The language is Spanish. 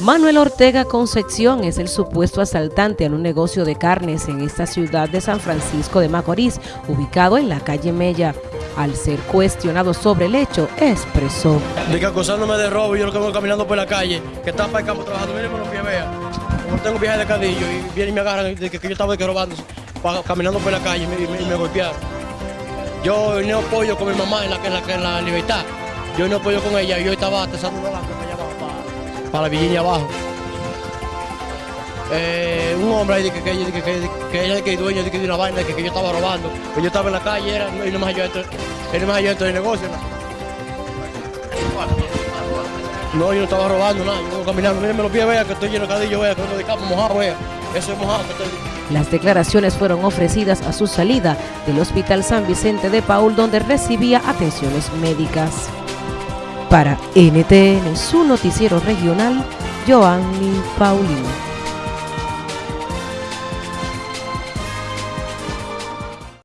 Manuel Ortega Concepción es el supuesto asaltante en un negocio de carnes en esta ciudad de San Francisco de Macorís, ubicado en la calle Mella. Al ser cuestionado sobre el hecho, expresó. De que acusándome de robo, yo lo que voy caminando por la calle, que está para el campo trabajando, miren los pies, vea. Como tengo viaje de cadillo y vienen y me agarran de que, yo estaba de que robando, caminando por la calle y me, golpearon. Yo no apoyo con mi mamá en la, en la, en la libertad. Yo no apoyo con ella, yo estaba atesando una banca para Virginia abajo. Eh, un hombre ahí que, que, que, que, que dueño de, una vaina, que, que yo estaba robando, que yo estaba en la calle era, y no me halló dentro, él no me halló dentro del negocio. ¿no? yo no estaba robando nada, yo caminando, mírenme los pies, vea que estoy lleno de cadillo, vea que vengo de campo mojado, vea, eso es mojado. Las declaraciones fueron ofrecidas a su salida del Hospital San Vicente de Paul, donde recibía atenciones médicas. Para NTN, su noticiero regional, Joanny Paulino.